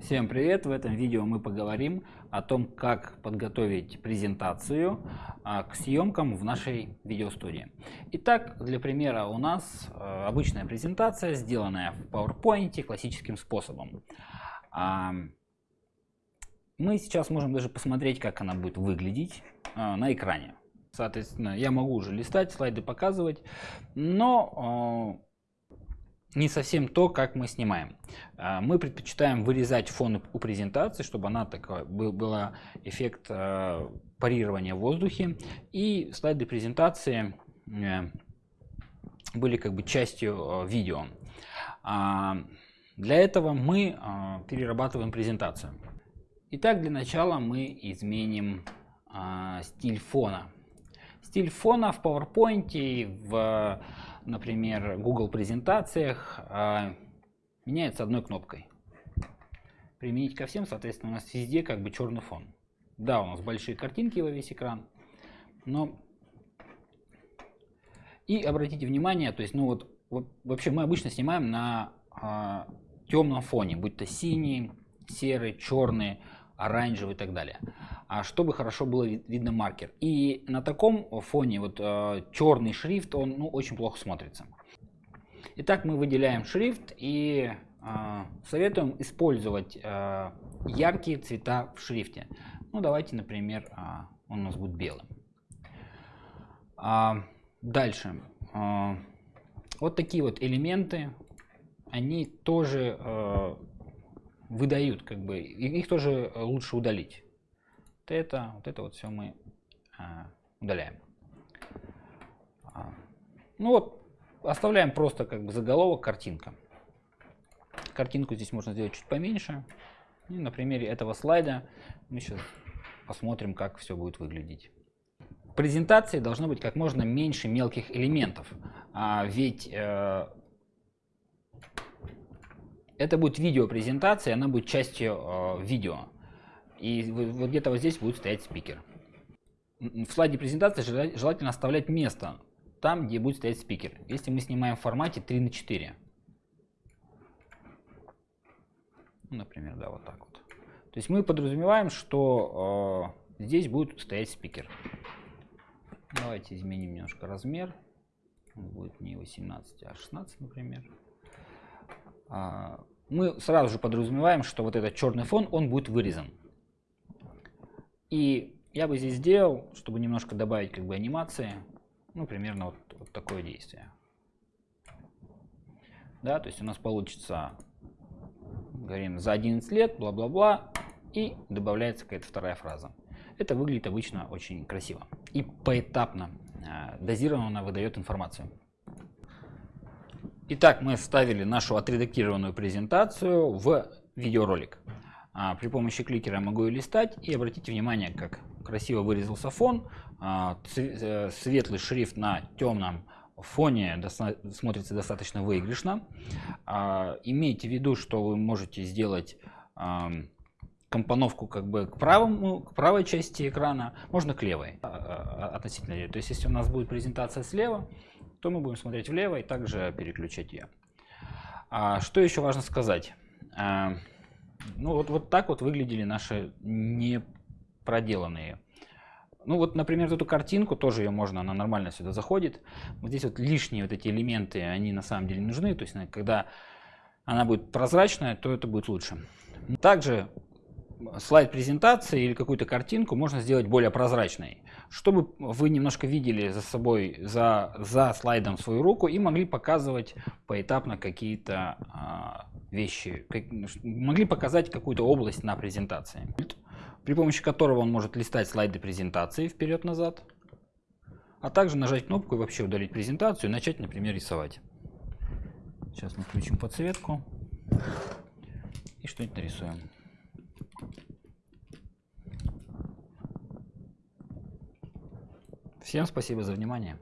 Всем привет! В этом видео мы поговорим о том, как подготовить презентацию а, к съемкам в нашей видеостудии. Итак, для примера у нас а, обычная презентация, сделанная в PowerPoint классическим способом. А, мы сейчас можем даже посмотреть, как она будет выглядеть а, на экране. Соответственно, я могу уже листать, слайды показывать, но не совсем то, как мы снимаем. А, мы предпочитаем вырезать фон у презентации, чтобы она такая был, была эффект э, парирования в воздухе. И слайды презентации э, были как бы частью э, видео. А, для этого мы перерабатываем презентацию. Итак, для начала мы изменим стиль фона. Стиль фона в PowerPoint, в например, Google презентациях а, меняется одной кнопкой. Применить ко всем, соответственно, у нас везде как бы черный фон. Да, у нас большие картинки во весь экран, но... И обратите внимание, то есть, ну вот, вообще мы обычно снимаем на а, темном фоне, будь то синий, серый, черный, оранжевый и так далее. А чтобы хорошо было видно маркер. И на таком фоне вот э, черный шрифт, он ну, очень плохо смотрится. Итак, мы выделяем шрифт и э, советуем использовать э, яркие цвета в шрифте. Ну, давайте, например, он у нас будет белым. А, дальше. Вот такие вот элементы, они тоже выдают, как бы, их тоже лучше удалить. Вот это, вот это вот все мы а, удаляем. А, ну вот, оставляем просто как бы заголовок картинка. Картинку здесь можно сделать чуть поменьше. И на примере этого слайда мы сейчас посмотрим, как все будет выглядеть. В презентации должно быть как можно меньше мелких элементов, а ведь э, это будет видеопрезентация, она будет частью э, видео. И вот где-то вот здесь будет стоять спикер. В слайде презентации желательно оставлять место там, где будет стоять спикер. Если мы снимаем в формате 3 на 4. Ну, например, да, вот так вот. То есть мы подразумеваем, что э, здесь будет стоять спикер. Давайте изменим немножко размер. Он будет не 18, а 16, например. А, мы сразу же подразумеваем, что вот этот черный фон, он будет вырезан. И я бы здесь сделал, чтобы немножко добавить как бы анимации, ну, примерно вот, вот такое действие. Да, то есть у нас получится, говорим, за 11 лет, бла-бла-бла, и добавляется какая-то вторая фраза. Это выглядит обычно очень красиво. И поэтапно, э, дозированно выдает информацию. Итак, мы вставили нашу отредактированную презентацию в видеоролик. А, при помощи кликера могу ее листать и обратите внимание, как красиво вырезался фон. А, э, светлый шрифт на темном фоне смотрится достаточно выигрышно. А, имейте в виду, что вы можете сделать компоновку как бы к, правому, к правой части экрана, можно к левой относительно. То есть если у нас будет презентация слева, то мы будем смотреть влево и также переключать ее. А, что еще важно сказать? А, ну вот, вот так вот выглядели наши не проделанные. Ну вот, например, эту картинку, тоже ее можно, она нормально сюда заходит. Вот здесь вот лишние вот эти элементы, они на самом деле нужны. То есть, когда она будет прозрачная, то это будет лучше. Также слайд презентации или какую-то картинку можно сделать более прозрачной, чтобы вы немножко видели за собой, за, за слайдом свою руку и могли показывать поэтапно какие-то а, вещи, как, могли показать какую-то область на презентации, при помощи которого он может листать слайды презентации вперед-назад, а также нажать кнопку и вообще удалить презентацию и начать, например, рисовать. Сейчас мы включим подсветку и что-нибудь нарисуем. Всем спасибо за внимание.